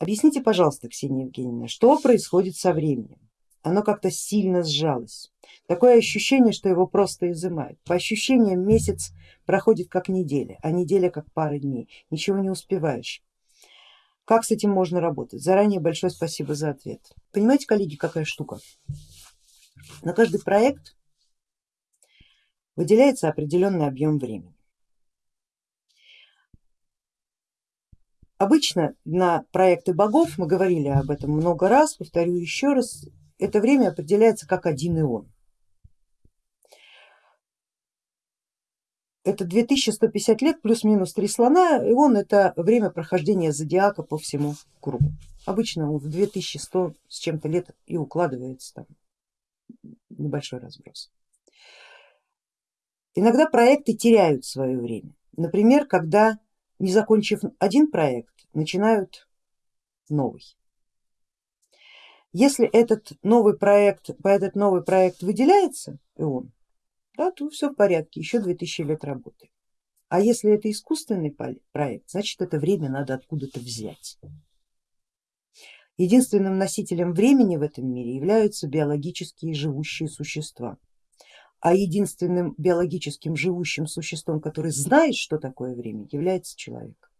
Объясните, пожалуйста, Ксения Евгеньевна, что происходит со временем? Оно как-то сильно сжалось. Такое ощущение, что его просто изымают. По ощущениям месяц проходит как неделя, а неделя как пара дней. Ничего не успеваешь. Как с этим можно работать? Заранее большое спасибо за ответ. Понимаете, коллеги, какая штука? На каждый проект выделяется определенный объем времени. Обычно на проекты богов, мы говорили об этом много раз, повторю еще раз, это время определяется как один ион. Это 2150 лет плюс-минус три слона, ион это время прохождения зодиака по всему кругу. Обычно в 2100 с чем-то лет и укладывается там небольшой разброс. Иногда проекты теряют свое время. Например, когда не закончив один проект, начинают новый. Если этот новый проект, по этот новый проект выделяется ион, да, то все в порядке, еще 2000 лет работы. А если это искусственный проект, значит это время надо откуда-то взять. Единственным носителем времени в этом мире являются биологические живущие существа а единственным биологическим живущим существом, который знает, что такое время, является человек.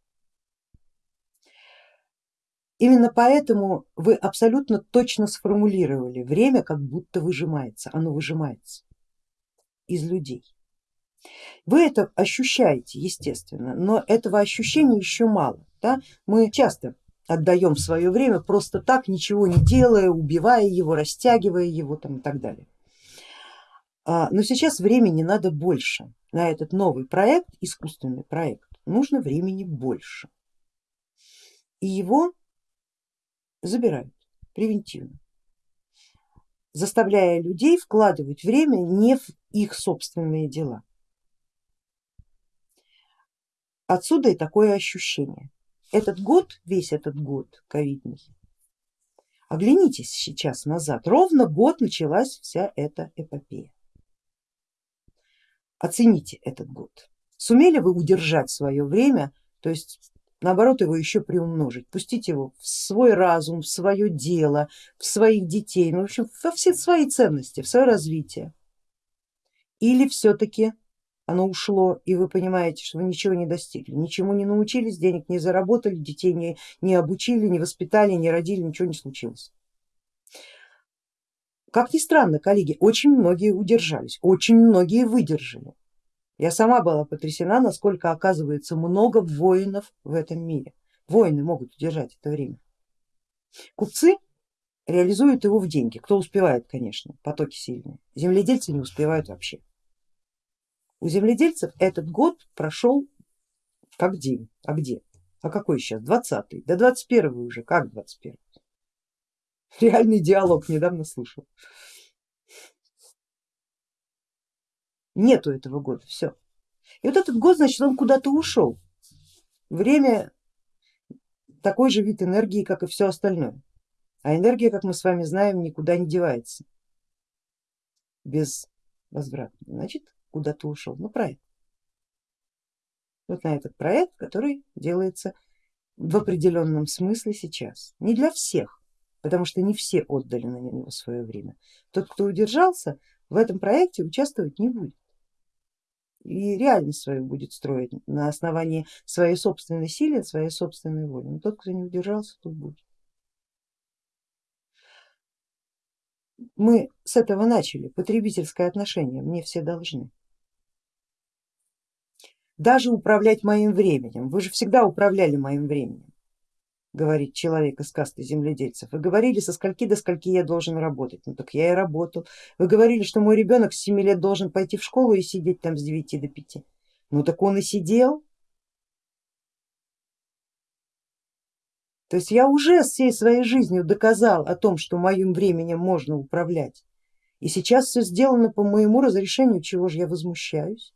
Именно поэтому вы абсолютно точно сформулировали, время как будто выжимается, оно выжимается из людей. Вы это ощущаете, естественно, но этого ощущения еще мало. Да? Мы часто отдаем свое время просто так, ничего не делая, убивая его, растягивая его там, и так далее. А, но сейчас времени надо больше. На этот новый проект, искусственный проект, нужно времени больше. И его забирают превентивно, заставляя людей вкладывать время не в их собственные дела. Отсюда и такое ощущение. Этот год, весь этот год ковидный, оглянитесь сейчас назад, ровно год началась вся эта эпопея. Оцените этот год. Сумели вы удержать свое время, то есть наоборот его еще приумножить, пустить его в свой разум, в свое дело, в своих детей, ну, в общем во все свои ценности, в свое развитие. Или все-таки оно ушло и вы понимаете, что вы ничего не достигли, ничему не научились, денег не заработали, детей не, не обучили, не воспитали, не родили, ничего не случилось. Как ни странно, коллеги, очень многие удержались, очень многие выдержали. Я сама была потрясена, насколько оказывается много воинов в этом мире. Воины могут удержать это время. Купцы реализуют его в деньги, кто успевает, конечно, потоки сильные. Земледельцы не успевают вообще. У земледельцев этот год прошел как день, а где? А какой сейчас? 20-й, да 21 уже, как 21 Реальный диалог недавно слышал. Нету этого года, все. И вот этот год, значит, он куда-то ушел. Время такой же вид энергии, как и все остальное. А энергия, как мы с вами знаем, никуда не девается без возврата. Значит, куда-то ушел на проект. Вот на этот проект, который делается в определенном смысле сейчас. Не для всех, потому что не все отдали на него свое время. Тот, кто удержался, в этом проекте участвовать не будет и реальность свою будет строить на основании своей собственной силы, своей собственной воли. Но тот, кто не удержался, тот будет. Мы с этого начали, потребительское отношение, мне все должны. Даже управлять моим временем, вы же всегда управляли моим временем говорит человек из касты земледельцев. Вы говорили, со скольки до скольки я должен работать. Ну так я и работал. Вы говорили, что мой ребенок с 7 лет должен пойти в школу и сидеть там с 9 до 5. Ну так он и сидел. То есть я уже всей своей жизнью доказал о том, что моим временем можно управлять. И сейчас все сделано по моему разрешению, чего же я возмущаюсь.